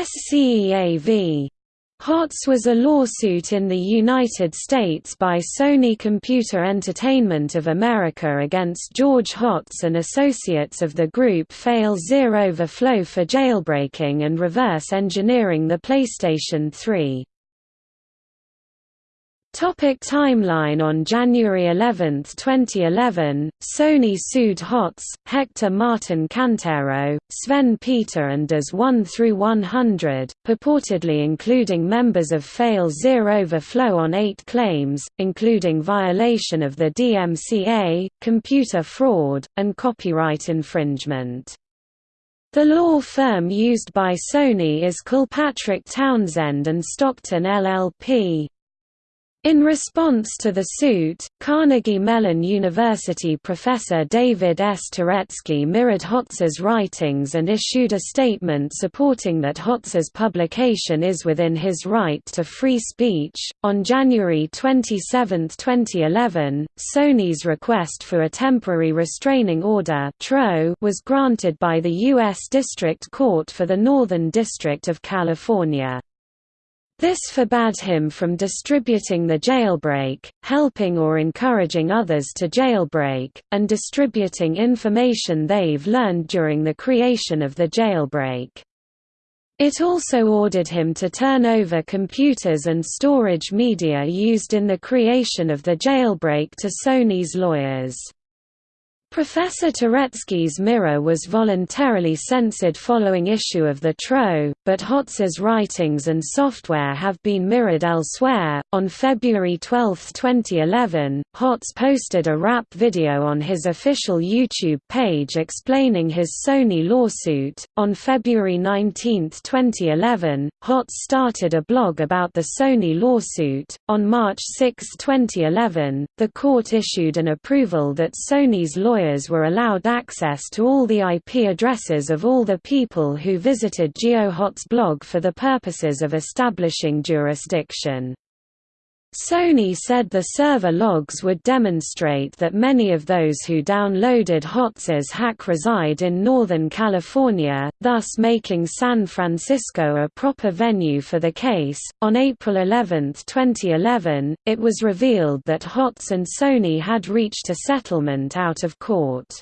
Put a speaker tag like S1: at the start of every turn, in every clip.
S1: SCEA v. HOTZ was a lawsuit in the United States by Sony Computer Entertainment of America against George Hotz and associates of the group fail0verflow for jailbreaking and reverse engineering the PlayStation 3. Topic timeline On January 11, 2011, Sony sued Hotz, Hector Martin Cantero, Sven Peter and Does 1 through 100, purportedly including members of fail0verflow on eight claims, including violation of the DMCA, computer fraud, and copyright infringement. The law firm used by Sony is Kilpatrick Townsend and Stockton LLP. In response to the suit, Carnegie Mellon University professor David S. Touretzky mirrored Hotz's writings and issued a statement supporting that Hotz's publication is within his right to free speech. On January 27, 2011, Sony's request for a temporary restraining order was granted by the U.S. District Court for the Northern District of California. This forbade him from distributing the jailbreak, helping or encouraging others to jailbreak, and distributing information they've learned during the creation of the jailbreak. It also ordered him to turn over computers and storage media used in the creation of the jailbreak to Sony's lawyers. Professor Touretzky's mirror was voluntarily censored following issue of the TRO, but Hotz's writings and software have been mirrored elsewhere. On February 12, 2011, Hotz posted a rap video on his official YouTube page explaining his Sony lawsuit. On February 19, 2011, Hotz started a blog about the Sony lawsuit. On March 6, 2011, the court issued an approval that Sony's lawyer lawyers were allowed access to all the IP addresses of all the people who visited GeoHot's blog for the purposes of establishing jurisdiction. Sony said the server logs would demonstrate that many of those who downloaded Hotz's hack reside in Northern California, thus making San Francisco a proper venue for the case. On April 11, 2011, it was revealed that Hotz and Sony had reached a settlement out of court.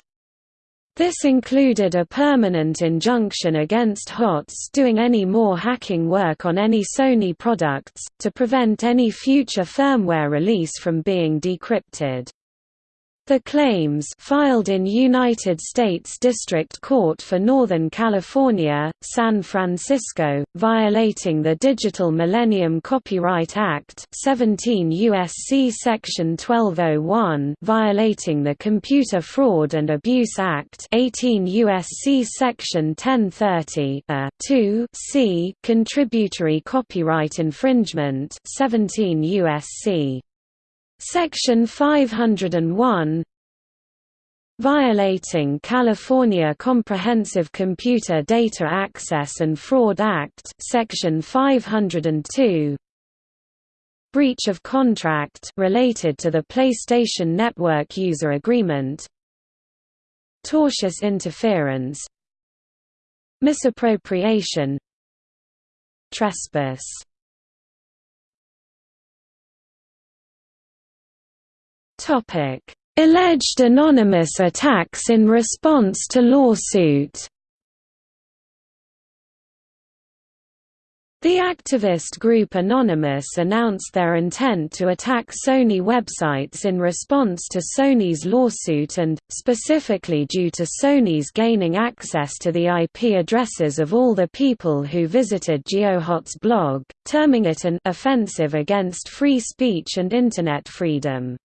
S1: This included a permanent injunction against HOTZ doing any more hacking work on any Sony products, to prevent any future firmware release from being decrypted. The claims filed in United States District Court for Northern California, San Francisco, violating the Digital Millennium Copyright Act 17 USC section 1201, violating the Computer Fraud and Abuse Act 18 USC section 1030, a 2 c contributory copyright infringement 17 USC Section 501 Violating California Comprehensive Computer Data Access and Fraud Act Section 502 Breach of contract related to the PlayStation Network User Agreement. Tortious interference. Misappropriation. Trespass Topic: Alleged anonymous attacks in response to lawsuit. The activist group Anonymous announced their intent to attack Sony websites in response to Sony's lawsuit and, specifically due to Sony's gaining access to the IP addresses of all the people who visited GeoHot's blog, terming it an offensive against free speech and Internet freedom.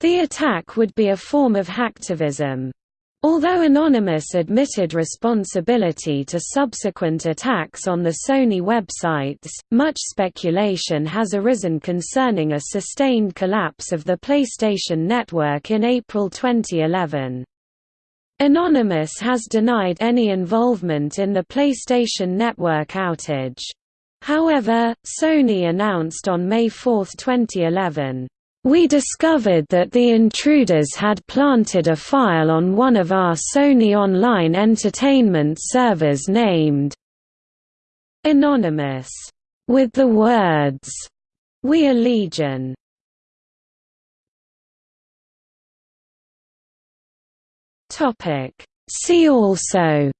S1: The attack would be a form of hacktivism. Although Anonymous admitted responsibility to subsequent attacks on the Sony websites, much speculation has arisen concerning a sustained collapse of the PlayStation Network in April 2011. Anonymous has denied any involvement in the PlayStation Network outage. However, Sony announced on May 4, 2011, we discovered that the intruders had planted a file on one of our Sony Online Entertainment servers named Anonymous, with the words, We are Legion. See also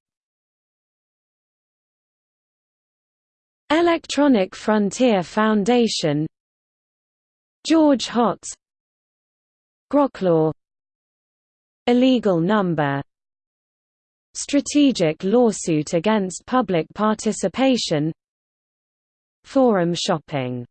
S1: Electronic Frontier Foundation George Hotz Groklaw Illegal number Strategic lawsuit against public participation Forum shopping